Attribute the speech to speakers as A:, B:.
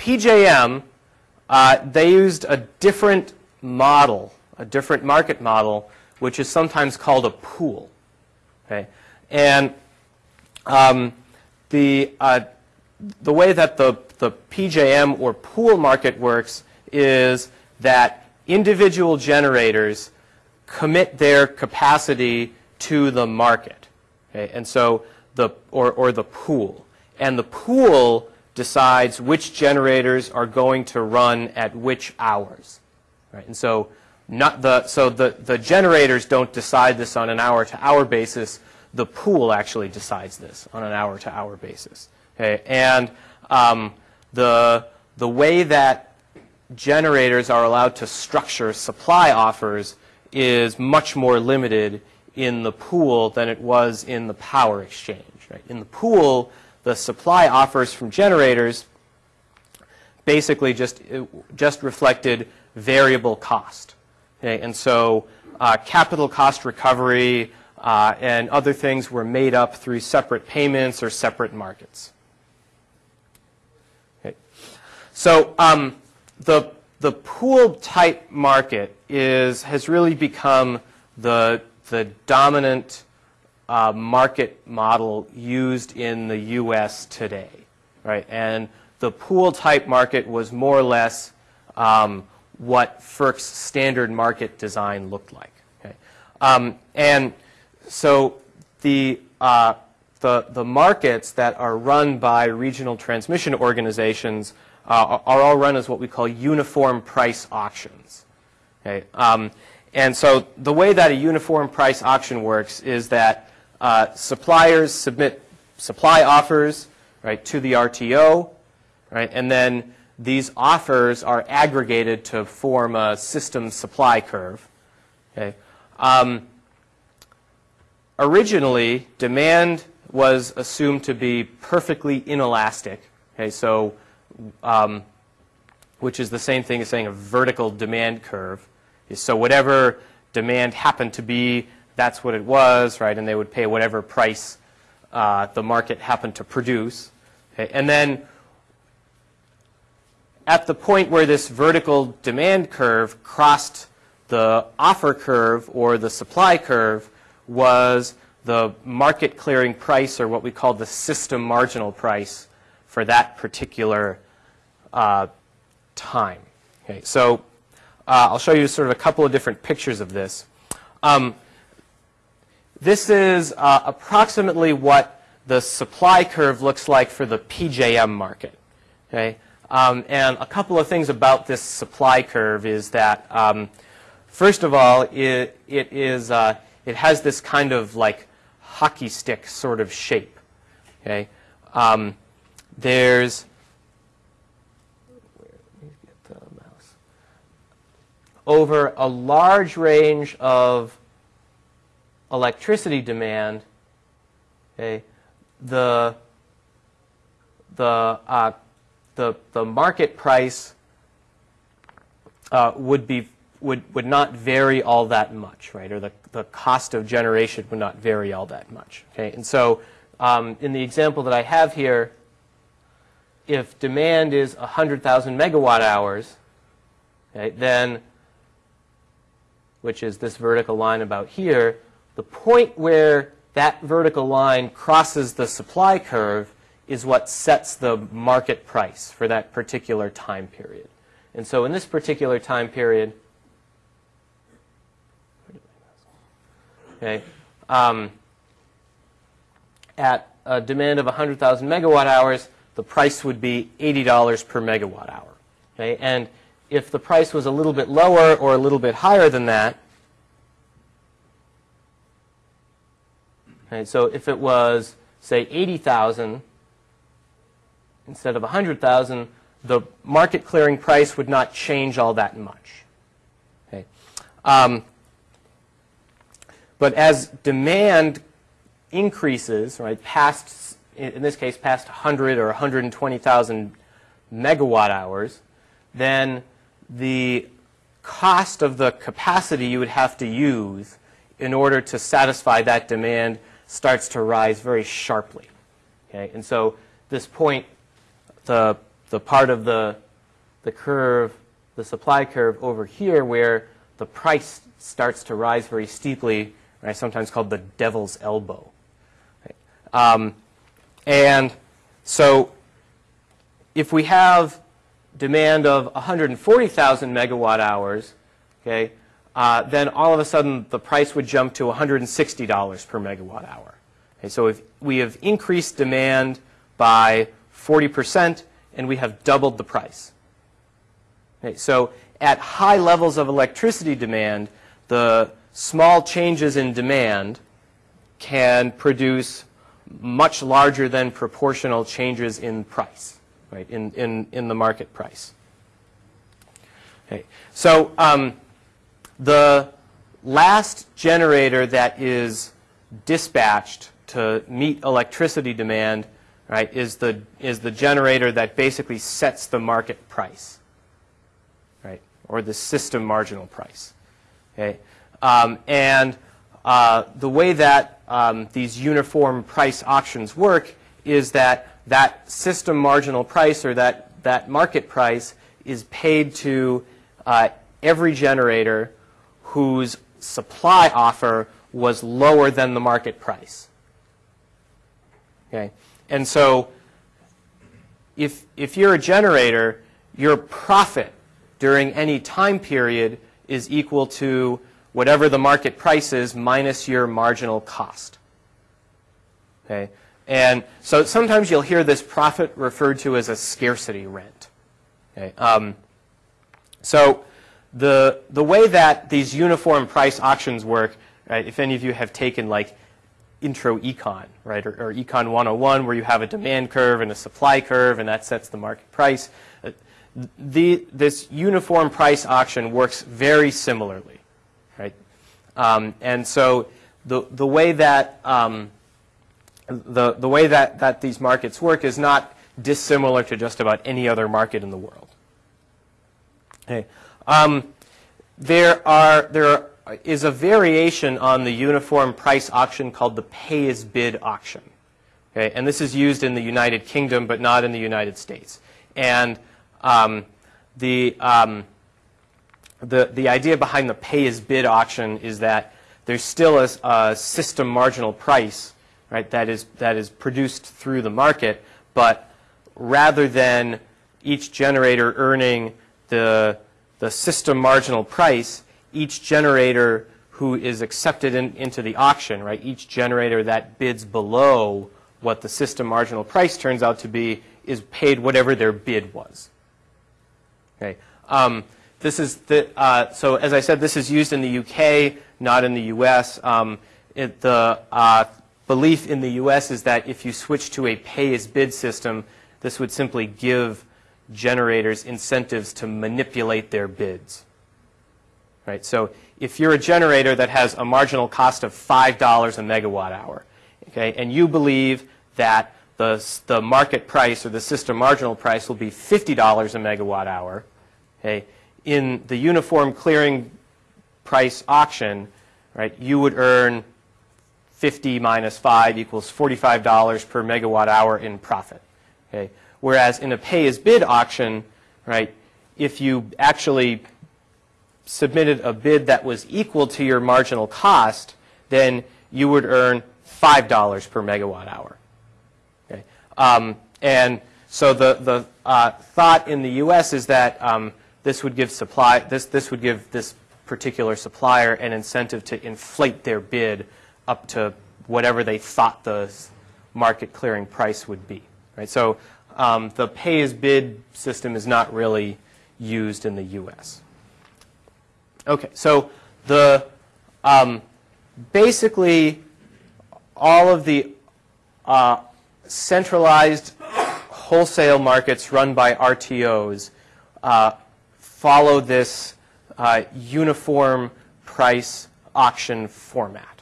A: PJM, uh, they used a different model, a different market model, which is sometimes called a pool. Okay, and um, the uh, the way that the the PJM or pool market works is that individual generators commit their capacity to the market. Okay? And so the, or, or the pool. And the pool decides which generators are going to run at which hours. Right? And so not the, so the, the generators don't decide this on an hour to hour basis. The pool actually decides this on an hour to hour basis. Okay? And um, the, the way that generators are allowed to structure supply offers is much more limited in the pool than it was in the power exchange. Right? In the pool, the supply offers from generators basically just, just reflected variable cost. Okay? And so uh, capital cost recovery uh, and other things were made up through separate payments or separate markets. Okay. So um, the the pool type market is, has really become the, the dominant uh, market model used in the U.S. today, right? And the pool type market was more or less um, what FERC's standard market design looked like. Okay? Um, and so the, uh, the, the markets that are run by regional transmission organizations uh, are all run as what we call uniform price auctions. Okay? Um, and so the way that a uniform price auction works is that uh, suppliers submit supply offers right, to the RTO, right, and then these offers are aggregated to form a system supply curve. Okay? Um, originally, demand was assumed to be perfectly inelastic. Okay, so um, which is the same thing as saying a vertical demand curve. So whatever demand happened to be, that's what it was, right? And they would pay whatever price uh, the market happened to produce. Okay? And then at the point where this vertical demand curve crossed the offer curve or the supply curve was the market clearing price or what we call the system marginal price for that particular uh, time. Okay, so uh, I'll show you sort of a couple of different pictures of this. Um, this is uh, approximately what the supply curve looks like for the PJM market. Okay? Um, and a couple of things about this supply curve is that, um, first of all, it, it, is, uh, it has this kind of like hockey stick sort of shape. Okay? Um, there's over a large range of electricity demand, okay, the, the, uh, the, the market price uh, would, be, would, would not vary all that much, right? Or the, the cost of generation would not vary all that much, okay? And so um, in the example that I have here, if demand is 100,000 megawatt hours, okay, then, which is this vertical line about here, the point where that vertical line crosses the supply curve is what sets the market price for that particular time period. And so in this particular time period, okay, um, at a demand of 100,000 megawatt hours, the price would be $80 per megawatt hour. Okay? And if the price was a little bit lower or a little bit higher than that, so if it was, say, 80,000 instead of 100,000, the market clearing price would not change all that much. Okay? Um, but as demand increases, right, past in this case, past 100 or 120,000 megawatt hours, then the cost of the capacity you would have to use in order to satisfy that demand starts to rise very sharply. Okay? And so this point, the, the part of the, the curve, the supply curve over here where the price starts to rise very steeply, right, sometimes called the devil's elbow. Um, and so if we have demand of 140,000 megawatt hours, okay, uh, then all of a sudden the price would jump to $160 per megawatt hour. Okay, so if we have increased demand by 40% and we have doubled the price. Okay, so at high levels of electricity demand, the small changes in demand can produce much larger than proportional changes in price, right, in, in, in the market price. Okay, so um, the last generator that is dispatched to meet electricity demand right, is the, is the generator that basically sets the market price, right, or the system marginal price. Okay? Um, and uh, the way that um, these uniform price auctions work is that that system marginal price or that, that market price is paid to uh, every generator whose supply offer was lower than the market price. Okay? And so if, if you're a generator, your profit during any time period is equal to whatever the market price is minus your marginal cost. Okay? And so sometimes you'll hear this profit referred to as a scarcity rent. Okay? Um, so the, the way that these uniform price auctions work, right, if any of you have taken like intro econ, right, or, or, econ 101 where you have a demand curve and a supply curve and that sets the market price. Uh, the, this uniform price auction works very similarly, right? Um, and so the, the way that um, the, the way that, that these markets work is not dissimilar to just about any other market in the world. Okay. Um, there are there is a variation on the uniform price auction called the pay as bid auction. Okay, and this is used in the United Kingdom, but not in the United States. And um, the, um, the, the idea behind the pay as bid auction is that there's still a, a, system marginal price right, that, is, that is produced through the market, but rather than each generator earning the, the system marginal price, each generator who is accepted in, into the auction, right, each generator that bids below what the system marginal price turns out to be is paid whatever their bid was. Okay. Um, this is the, uh, so as I said, this is used in the UK, not in the US. Um, it, the uh, belief in the US is that if you switch to a pay-as-bid system, this would simply give generators incentives to manipulate their bids. Right? So if you're a generator that has a marginal cost of $5 a megawatt hour, okay, and you believe that the, the market price or the system marginal price will be $50 a megawatt hour, okay, in the uniform clearing price auction, right, you would earn 50 minus 5 equals $45 per megawatt hour in profit. Okay? Whereas in a pay-as-bid auction, right, if you actually submitted a bid that was equal to your marginal cost, then you would earn $5 per megawatt hour. Okay? Um, and so the, the uh, thought in the U.S. is that um, this would give supply this this would give this particular supplier an incentive to inflate their bid up to whatever they thought the market clearing price would be. Right? So um, the pay as bid system is not really used in the U.S. Okay, so the um, basically all of the uh, centralized wholesale markets run by RTOs uh, follow this uh, uniform price auction format.